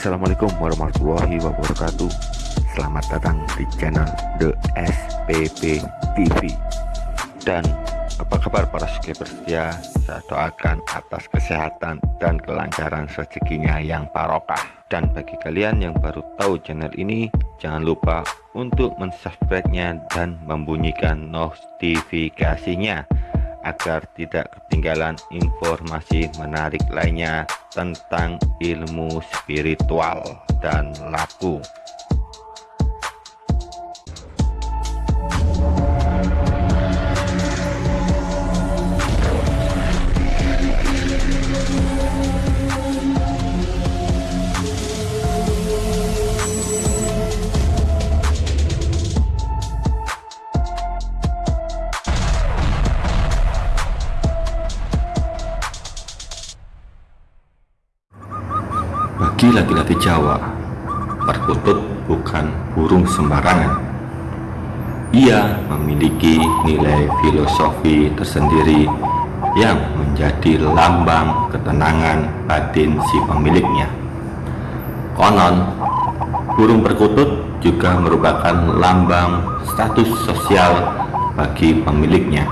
Assalamualaikum warahmatullahi wabarakatuh. Selamat datang di channel The SPP TV Dan apa kabar para subscriber setia Saya doakan atas kesehatan dan kelancaran rezekinya yang barokah. Dan bagi kalian yang baru tahu channel ini Jangan lupa untuk mensubscribe-nya dan membunyikan notifikasinya agar tidak ketinggalan informasi menarik lainnya tentang ilmu spiritual dan laku. Bagi laki-laki Jawa, perkutut bukan burung sembarangan. Ia memiliki nilai filosofi tersendiri yang menjadi lambang ketenangan batin si pemiliknya. Konon, burung perkutut juga merupakan lambang status sosial bagi pemiliknya.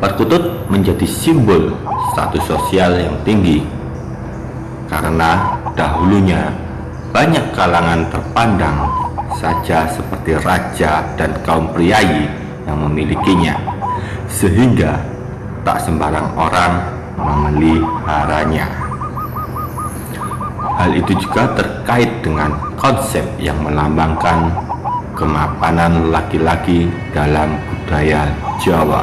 Perkutut menjadi simbol status sosial yang tinggi karena dahulunya banyak kalangan terpandang saja seperti raja dan kaum priayi yang memilikinya. Sehingga tak sembarang orang memeliharanya hal itu juga terkait dengan konsep yang melambangkan kemapanan laki-laki dalam budaya Jawa.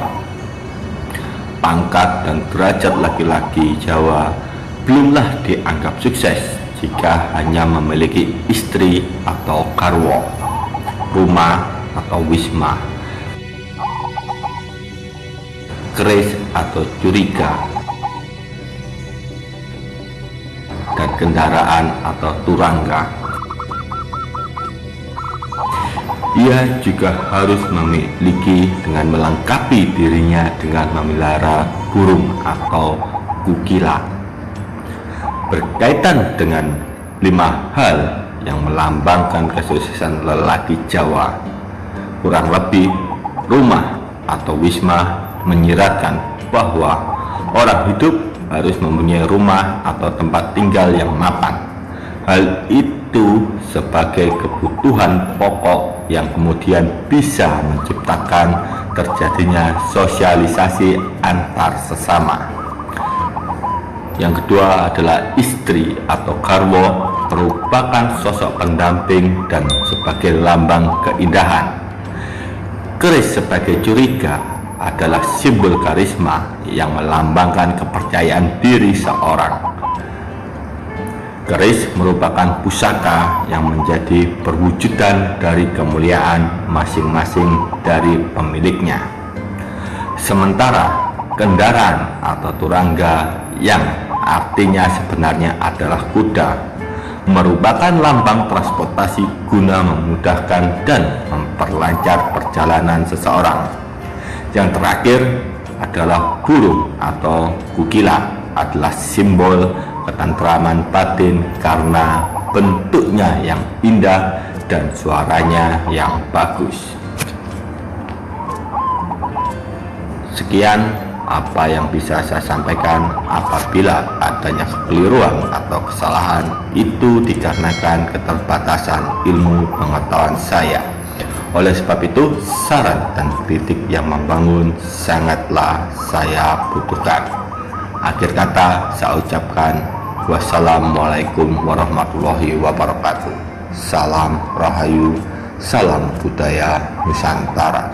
Pangkat dan derajat laki-laki Jawa belumlah dianggap sukses jika hanya memiliki istri atau karwo, rumah atau wisma, keris atau curiga, dan kendaraan atau turangga. Ia juga harus memiliki dengan melengkapi dirinya dengan memelihara burung atau kukila berkaitan dengan lima hal yang melambangkan kesuksesan lelaki Jawa. Kurang lebih rumah atau wisma menyiratkan bahwa orang hidup harus mempunyai rumah atau tempat tinggal yang mapan. Hal itu sebagai kebutuhan pokok yang kemudian bisa menciptakan terjadinya sosialisasi antar sesama yang kedua adalah istri atau karwo merupakan sosok pendamping dan sebagai lambang keindahan. Keris sebagai curiga adalah simbol karisma yang melambangkan kepercayaan diri seorang. Keris merupakan pusaka yang menjadi perwujudan dari kemuliaan masing-masing dari pemiliknya. Sementara kendaraan atau turangga yang artinya sebenarnya adalah kuda merupakan lambang transportasi guna memudahkan dan memperlancar perjalanan seseorang. Yang terakhir adalah burung atau kukila adalah simbol ketentraman batin karena bentuknya yang indah dan suaranya yang bagus. Sekian apa yang bisa saya sampaikan apabila adanya kekeliruan atau kesalahan? Itu dikarenakan keterbatasan ilmu pengetahuan saya. Oleh sebab itu saran dan kritik yang membangun sangatlah saya butuhkan. Akhir kata saya ucapkan wassalamualaikum warahmatullahi wabarakatuh. Salam rahayu salam budaya Nusantara